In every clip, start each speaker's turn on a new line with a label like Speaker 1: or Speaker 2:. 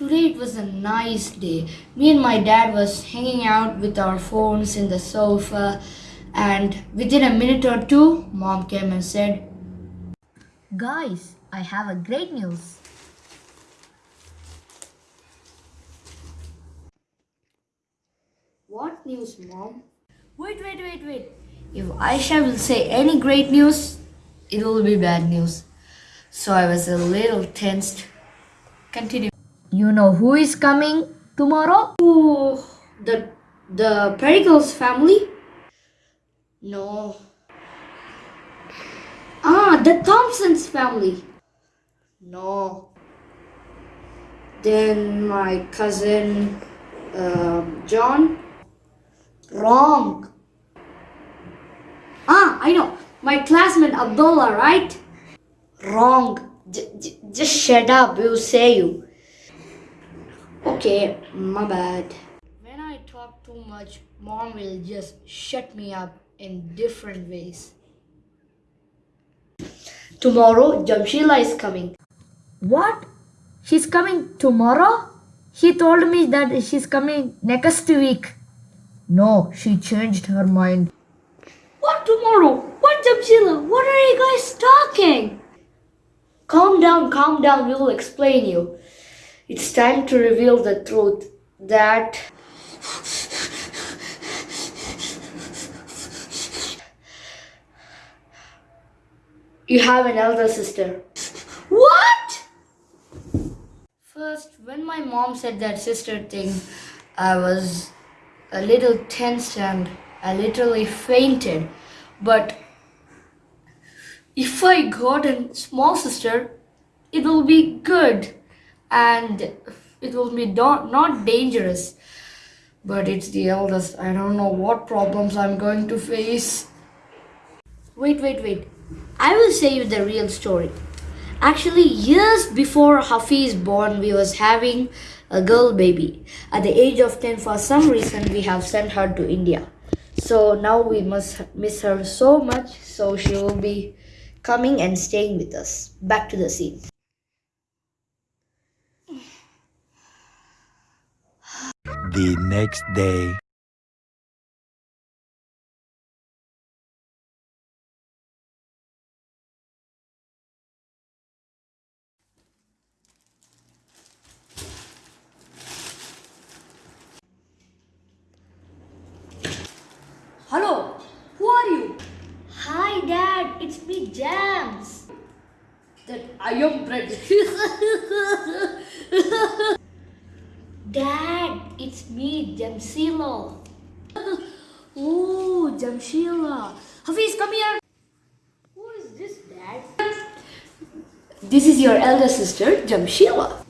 Speaker 1: was a nice day. Me and my dad was hanging out with our phones in the sofa and within a minute or two mom came and said,
Speaker 2: Guys, I have a great news.
Speaker 1: "What news, mom?" Wait, wait, wait, wait. If Aisha will say any great news, it will be bad news. So I was a little tensed. Continue.
Speaker 2: You know who is coming tomorrow?
Speaker 1: Oh, the the Pericles family? No. Ah, the Thompsons family. No. Then my cousin um John. Wrong. Ah, I know. My classmate Abdullah, right? Wrong. J- just shut up. We'll say you. Okay, my bad. When I talk too much, mom will just shut me up in different ways. Tomorrow, Jamshila is coming.
Speaker 2: What? She's coming tomorrow? He told me that she's coming next week. No, she changed her mind.
Speaker 1: What tomorrow? What Jamshila? What are you guys talking? Calm down, calm down. We will explain you. It's time to reveal the truth that you have an elder sister. What? First, when my mom said that sister thing, I was a little tensed and I literally fainted. But if I got a small sister, it will be good and it will be not, not dangerous. But it's the eldest. I don't know what problems I'm going to face. Wait, wait, wait. I will say you the real story. Actually, years before Hafiz born, we was having a girl baby. At the age of 10, for some reason, we have sent her to India. So now we must miss her so much. So she will be coming and staying with us. Back to the scene.
Speaker 3: The next day.
Speaker 1: Hello, who are you? Hi, Dad. It's me, Jams. That I am bread. Dad, it's me, Jamsila. oh, Jamshila. Hafiz, come here. Who is this, Dad? This is your elder sister, Jamshila.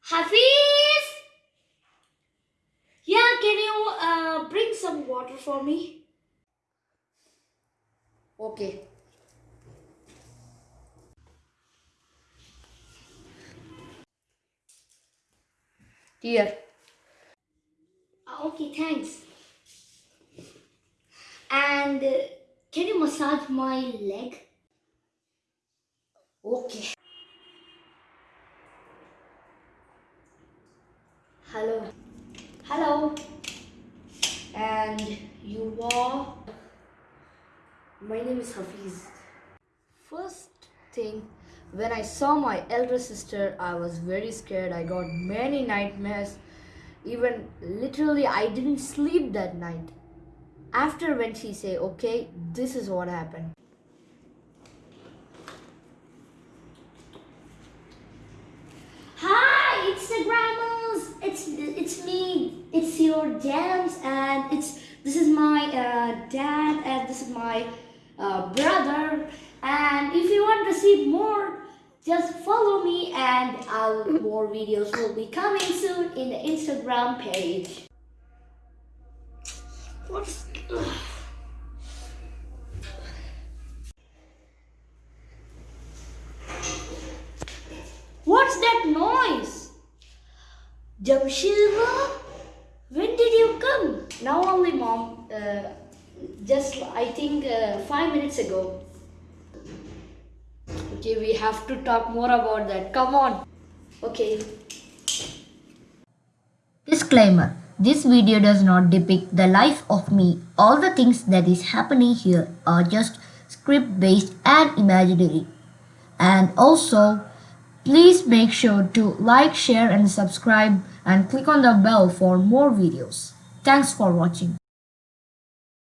Speaker 1: Hafiz! Yeah, can you uh, bring some water for me? Okay. Here. Ah, Okay, thanks. And uh, can you massage my leg? Okay. Hello. Hello. And you are? My name is Hafiz. First thing, when I saw my elder sister, I was very scared. I got many nightmares. Even literally, I didn't sleep that night. After when she say, okay, this is what happened. Hi, Instagrammers! It's it's me. It's your jams, and it's this is my uh, dad, and this is my uh, brother. And if you want to see more, just follow me, and I'll, more videos will be coming soon in the Instagram page. What's What's that noise? Jamshila? When did you come? Now only, mom. Uh, just I think uh, five minutes ago.
Speaker 4: Okay, we have to talk more about that. Come on. Okay.
Speaker 1: Disclaimer This video does not depict the life of me. All the things that is happening here are just script based and imaginary. And also, please make sure to like, share, and subscribe and click on the bell for more videos. Thanks for watching.